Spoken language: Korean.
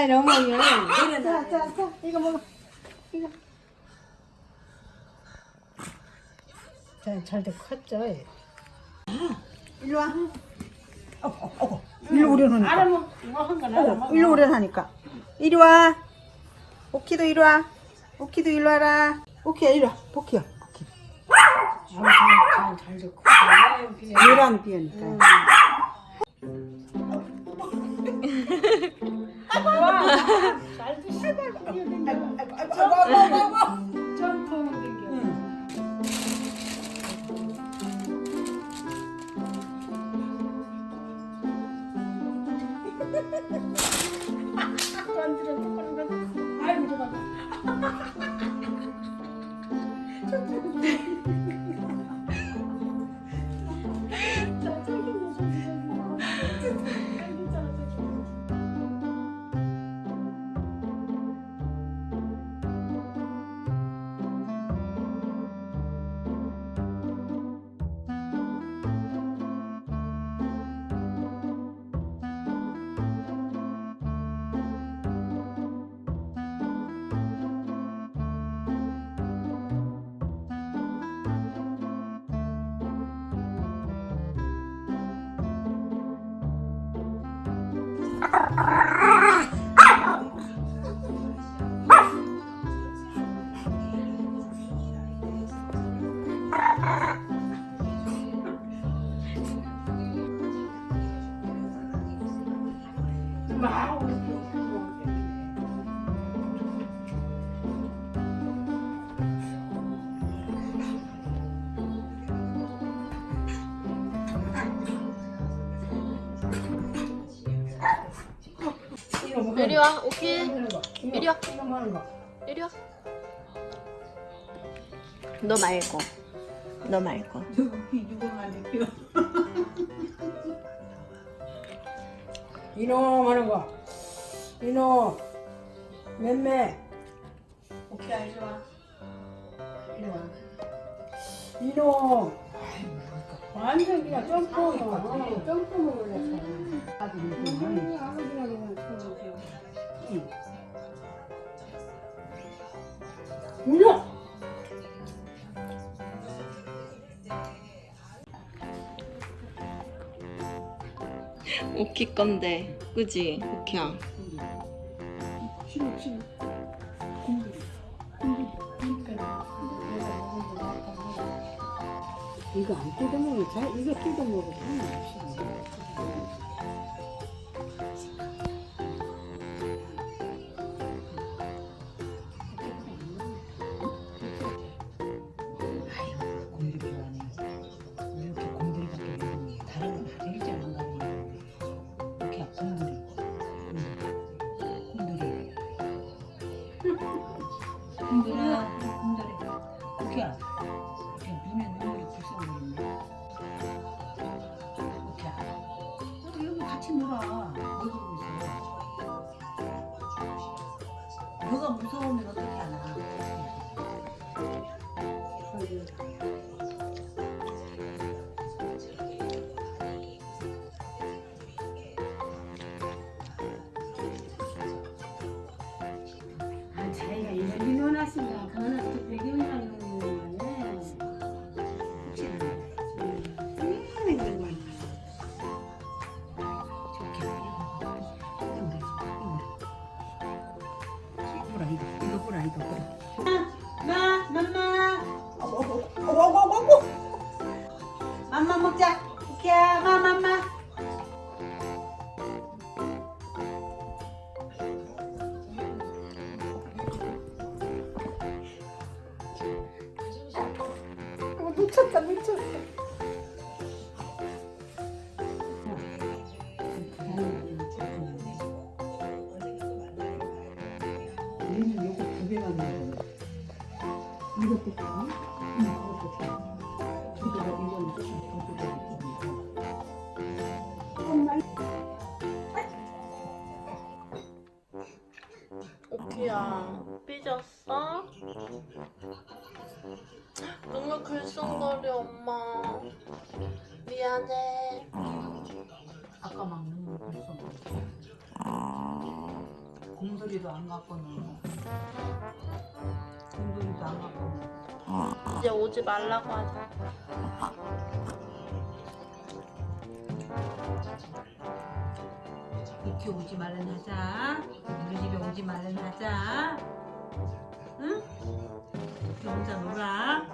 아니 어머니. 자, 자, 자, 이거 먹어. 이거. 잘, 잘돼 컸죠. 일로 와. 어, 어, 어. 일로 오려놓으니까. 알아먹, 어, 알아먹어. 일로 오려하니까. 이리 와. 오키도 이리 와. 오키도 일로 와라. 오키야, 이리 와. 보키야. 보키. 잘, 잘, 잘 됐고. 아유, 비에. 노란 비어니까. 잘 드시고. 아이고, 아이고, 아이고, 아이고, 아이고, 아이 고. 이리 와. 이거, 이리 와. 이리 와. 너 말고. 너 말고. 이놈 하는 거. 이놈. 맴매. 오케이, 이리 와. 이리 와. 이놈. 완전 그냥 점프, 어, 점프 먹으려고. 오키 건데. 그지? 오키야. 이거 안 뜯어 먹으면 잘, 이거 뜯어 먹으면 싫어. 곰돌 무서우면 어떻게 하나? 이거 이거 마, 맘마. 어구. 맘마 먹자. 오키야, 마, 맘마. 어, 미쳤다, 미쳤어. 이것도 줘? 응 그것도 줘 이거 이거는 줘야 오키야. 삐졌어? 너무 글썽거려, 엄마. 미안해. 아까 막 눈물 벌써 공돌이도 안공 돌이도 안 갖고는 이제 오지 말라고 하자. 이렇게 오지 말란 하자. 우리 집에 오지 말란 하자. 응? 이렇게 혼자 놀아